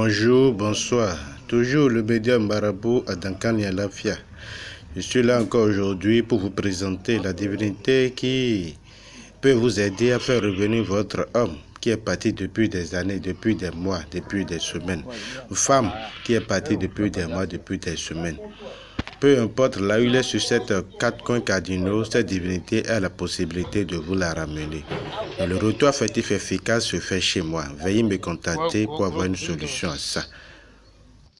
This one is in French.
Bonjour, bonsoir. Toujours le médium marabout Adankan Lafia. Je suis là encore aujourd'hui pour vous présenter la divinité qui peut vous aider à faire revenir votre homme qui est parti depuis des années, depuis des mois, depuis des semaines. Femme qui est partie depuis des mois, depuis des semaines. Peu importe là où il est sur cette quatre coins cardinaux, cette divinité a la possibilité de vous la ramener. le retour affectif efficace se fait chez moi. Veuillez me contacter pour avoir une solution à ça.